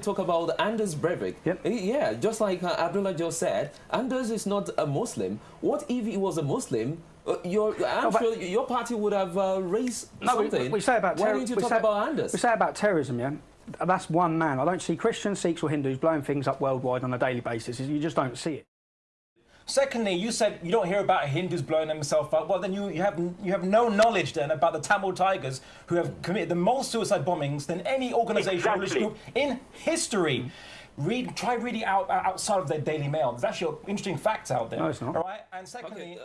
talk about Anders Breivik. Yep. Yeah, just like uh, Abdullah just said, Anders is not a Muslim. What if he was a Muslim? Uh, your, I'm but- sure your party would have uh, raised No, we, something. we say about Why don't you we talk say, about Anders? We say about terrorism, yeah. That's one man. I don't see Christians, Sikhs, or Hindus blowing things up worldwide on a daily basis. You just don't see it. Secondly, you said you don't hear about Hindus blowing themselves up. Well, then you, you have you have no knowledge then about the Tamil Tigers who have committed the most suicide bombings than any organisation or religious Exactly. group in history. Read, try reading out uh, outside of their Daily Mail. There's actually interesting facts out there. No, it's not. All right, and secondly.